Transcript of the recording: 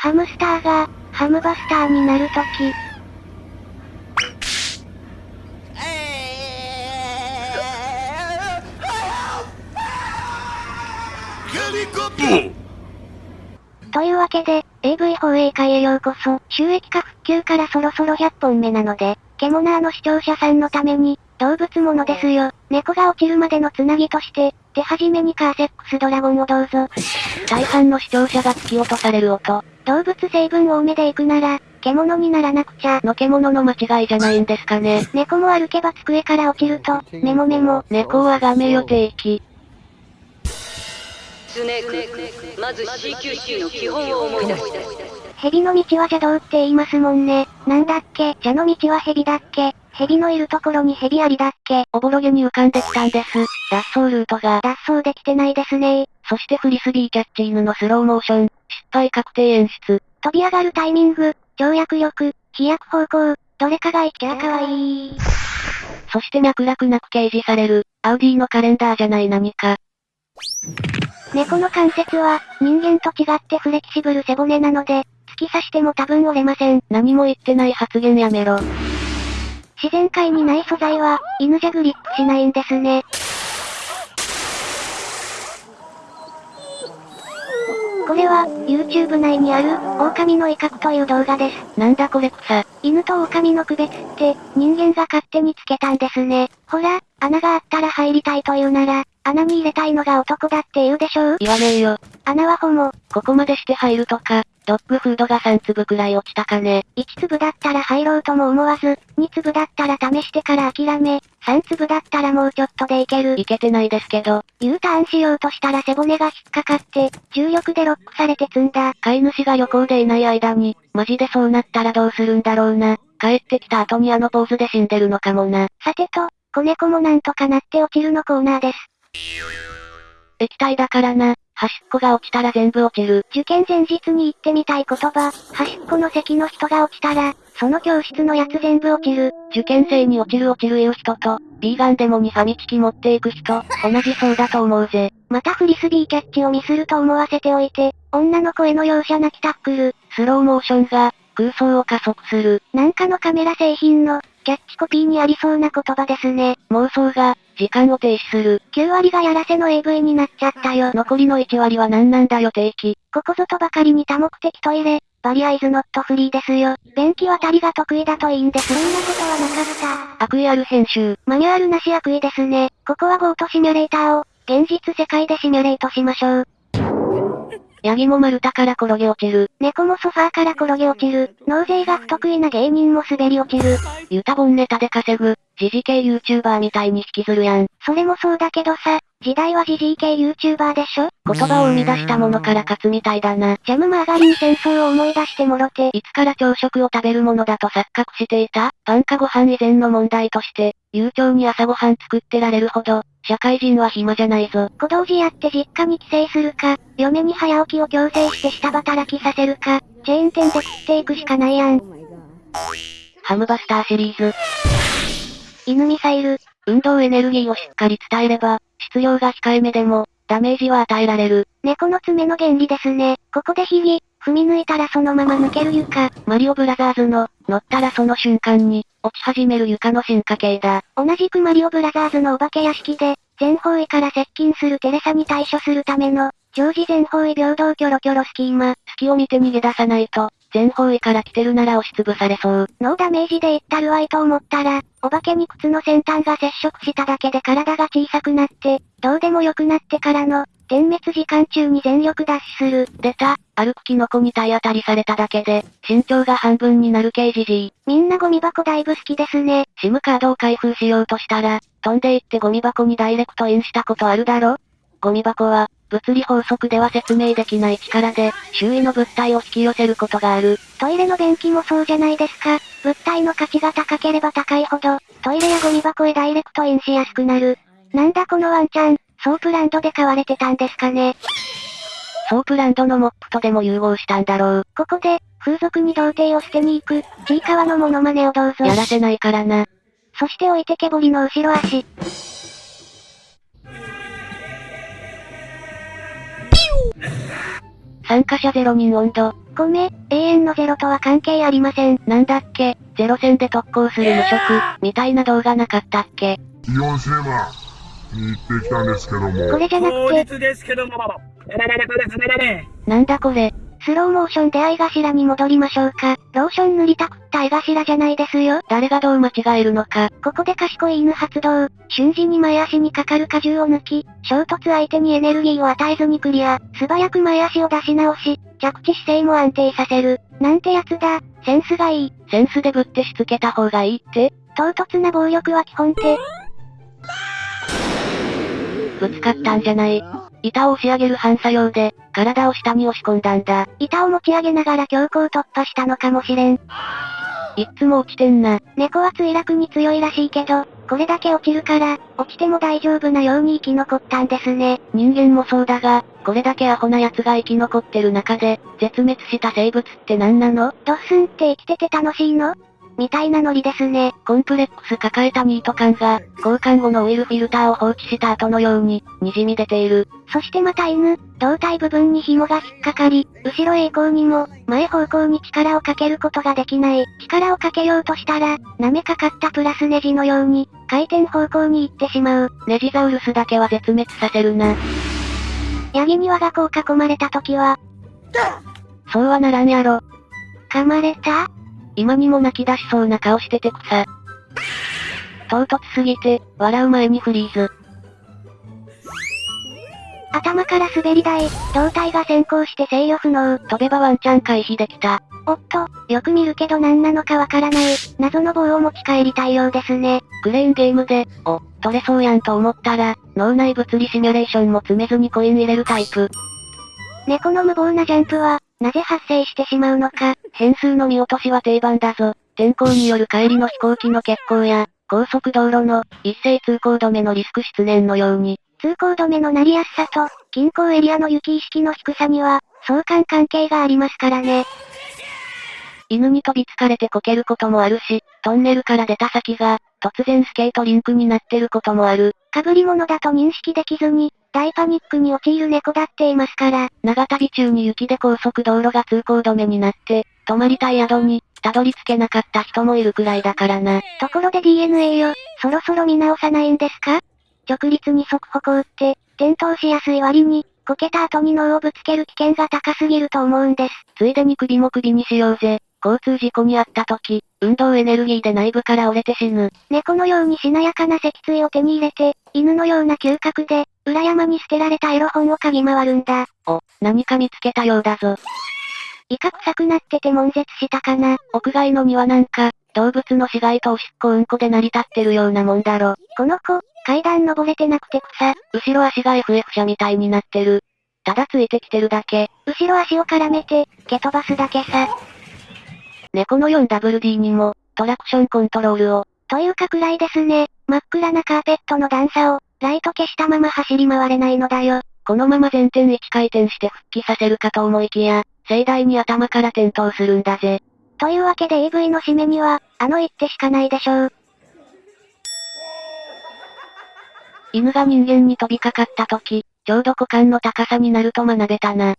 ハムスターが、ハムバスターになるとき。というわけで、AV 放映会へようこそ、収益化復旧からそろそろ100本目なので、ケモナーの視聴者さんのために、動物ものですよ。猫が落ちるまでのつなぎとして、手始めにカーセックスドラゴンをどうぞ。大半の視聴者が突き落とされる音。動物成分多めで行くなら、獣にならなくちゃ。の獣の間違いじゃないんですかね。猫も歩けば机から落ちると、メモメモ。猫をあがめ予定期。スネーク、まず CQC の基本を思い出して。蛇の道は邪道って言いますもんね。なんだっけ？蛇の道は蛇だっけ？蛇のいるところに蛇ありだっけ？おぼろげに浮かんできたんです。脱走ルートが。脱走できてないですねそしてフリスビーキャッチ犬のスローモーション、失敗確定演出。飛び上がるタイミング、跳躍力、飛躍方向、どれかが一キャかわいい。そして脈絡なく掲示される、アウディのカレンダーじゃない何か。猫の関節は、人間と違ってフレキシブル背骨なので、突き刺しても多分折れません。何も言ってない発言やめろ。自然界にない素材は、犬じゃグリップしないんですね。これは、YouTube 内にある、狼の威嚇という動画です。なんだこれ草。犬と狼の区別って、人間が勝手につけたんですね。ほら、穴があったら入りたいというなら、穴に入れたいのが男だって言うでしょう?言わねえよ。穴はホモ。ここまでして入るとか、ドッグフードが3粒くらい落ちたかね。1粒だったら入ろうとも思わず、2粒だったら試してから諦め、3粒だったらもうちょっとでいける。いけてないですけど。U ターンしようとしたら背骨が引っかかって、重力でロックされて積んだ。飼い主が旅行でいない間に、マジでそうなったらどうするんだろうな。帰ってきた後にあのポーズで死んでるのかもな。さてと、子猫もなんとかなって落ちるのコーナーです。液体だからな。端っこが落ちたら全部落ちる。受験前日に言ってみたい言葉、端っこの席の人が落ちたら、その教室のやつ全部落ちる。受験生に落ちる落ちる言う人と、ビーガンデモにファミチキ持っていく人、同じそうだと思うぜ。またフリスビーキャッチをミスると思わせておいて、女の声の容赦なきタックル。スローモーションが、空想を加速する。なんかのカメラ製品の、キャッチコピーにありそうな言葉ですね。妄想が、時間を停止する。9割がやらせの AV になっちゃったよ。残りの1割は何なんだよ定期。ここぞとばかりに多目的トイレ、バリアイズノットフリーですよ。便器渡りが得意だといいんです。そんなことはなかった。悪意ある編集。マニュアルなし悪意ですね。ここはゴートシミュレーターを、現実世界でシミュレートしましょう。ヤギも丸太から転げ落ちる。猫もソファーから転げ落ちる。納税が不得意な芸人も滑り落ちる。ユタボンネタで稼ぐ、時事系 YouTuber みたいに引きずるやん。それもそうだけどさ、時代は時事系 YouTuber でしょ？言葉を生み出したものから勝つみたいだな。ジャムマーガリン戦争を思い出してもろて。いつから朝食を食べるものだと錯覚していた？パンかご飯以前の問題として、悠長に朝ごはん作ってられるほど、社会人は暇じゃないぞ。小道寺やって実家に帰省するか、嫁に早起きを強制して下働きさせるか、チェーン店で食っていくしかないやん。ハムバスターシリーズ。犬ミサイル。運動エネルギーをしっかり伝えれば、質量が控えめでも、ダメージは与えられる。猫の爪の原理ですね。ここでひぎ、踏み抜いたらそのまま抜ける床。マリオブラザーズの、乗ったらその瞬間に、落ち始める床の進化系だ。同じくマリオブラザーズのお化け屋敷で、全方位から接近するテレサに対処するための、常時全方位平等キョロキョロスキーマ。隙を見て逃げ出さないと、全方位から来てるなら押しつぶされそう。ノーダメージでいったるわいと思ったら、お化けに靴の先端が接触しただけで体が小さくなって、どうでもよくなってからの、点滅時間中に全力ダッシュする。出た、歩くキノコに体当たりされただけで、身長が半分になる刑事 G。みんなゴミ箱だいぶ好きですね。シムカードを開封しようとしたら、飛んでいってゴミ箱にダイレクトインしたことあるだろ？ゴミ箱は、物理法則では説明できない力で、周囲の物体を引き寄せることがある。トイレの便器もそうじゃないですか。物体の価値が高ければ高いほど、トイレやゴミ箱へダイレクトインしやすくなる。なんだこのワンちゃん、ソープランドで飼われてたんですかね。ソープランドのモップとでも融合したんだろう。ここで、風俗に童貞を捨てに行く、ちいかわのモノマネをどうぞ。やらせないからな。そして置いてけぼりの後ろ足。参加者0人温度。ごめ、永遠のゼロとは関係ありません。なんだっけ、ゼロ戦で特攻する無職、みたいな動画なかったっけ？イオンシネマに行ってきたんですけども。これじゃなくて、日ですけども、なんだこれ。スローモーションで相頭に戻りましょうか。ローション塗りたくった相頭じゃないですよ。誰がどう間違えるのか。ここで賢い犬発動。瞬時に前足にかかる荷重を抜き、衝突相手にエネルギーを与えずにクリア。素早く前足を出し直し、着地姿勢も安定させる。なんてやつだ。センスがいい。センスでぶってしつけた方がいいって？唐突な暴力は基本手。ぶつかったんじゃない。板を押し上げる反作用で、体を下に押し込んだんだ。板を持ち上げながら強行突破したのかもしれん。いっつも落ちてんな。猫は墜落に強いらしいけど、これだけ落ちるから、落ちても大丈夫なように生き残ったんですね。人間もそうだが、これだけアホな奴が生き残ってる中で、絶滅した生物って何なの？ドッスンって生きてて楽しいの？みたいなノリですね。コンプレックス抱えたニート感が、交換後のオイルフィルターを放置した後のように、滲み出ている。そしてまた犬、胴体部分に紐が引っかかり、後ろへ行こうにも、前方向に力をかけることができない。力をかけようとしたら、舐めかかったプラスネジのように、回転方向に行ってしまう。ネジザウルスだけは絶滅させるな。ヤギに我が子を囲まれた時は、そうはならんやろ。噛まれた？今にも泣き出しそうな顔してて草。唐突すぎて、笑う前にフリーズ。頭から滑り台、胴体が先行して制御不能。飛べばワンチャン回避できた。おっと、よく見るけど何なのかわからない、謎の棒を持ち帰りたいようですね。クレーンゲームで、お、取れそうやんと思ったら、脳内物理シミュレーションも詰めずにコイン入れるタイプ。猫の無謀なジャンプは、なぜ発生してしまうのか。変数の見落としは定番だぞ。天候による帰りの飛行機の欠航や、高速道路の一斉通行止めのリスク出現のように、通行止めのなりやすさと、近郊エリアの雪意識の低さには、相関関係がありますからね。犬に飛びつかれてこけることもあるし、トンネルから出た先が、突然スケートリンクになってることもある。被り物だと認識できずに、大パニックに陥る猫だっていますから。長旅中に雪で高速道路が通行止めになって、泊まりたい宿に、たどり着けなかった人もいるくらいだからな。ところで DNA よ、そろそろ見直さないんですか？直立に側歩行って、転倒しやすい割に、こけた後に脳をぶつける危険が高すぎると思うんです。ついでに首も首にしようぜ。交通事故に遭った時、運動エネルギーで内部から折れて死ぬ。猫のようにしなやかな脊椎を手に入れて、犬のような嗅覚で、裏山に捨てられたエロ本を嗅ぎ回るんだ。お、何か見つけたようだぞ。イカ臭くなってて悶絶したかな。屋外の庭なんか、動物の死骸とおしっこうんこで成り立ってるようなもんだろ。この子、階段登れてなくて草。後ろ足が FF 車みたいになってる。ただついてきてるだけ。後ろ足を絡めて、蹴飛ばすだけさ。猫の 4WD にも、トラクションコントロールを。というか暗いですね。真っ暗なカーペットの段差を、ライト消したまま走り回れないのだよ。このまま前転1回転して復帰させるかと思いきや、盛大に頭から転倒するんだぜ。というわけで AV の締めには、あの一手しかないでしょう。犬が人間に飛びかかった時、ちょうど股間の高さになると学べたな。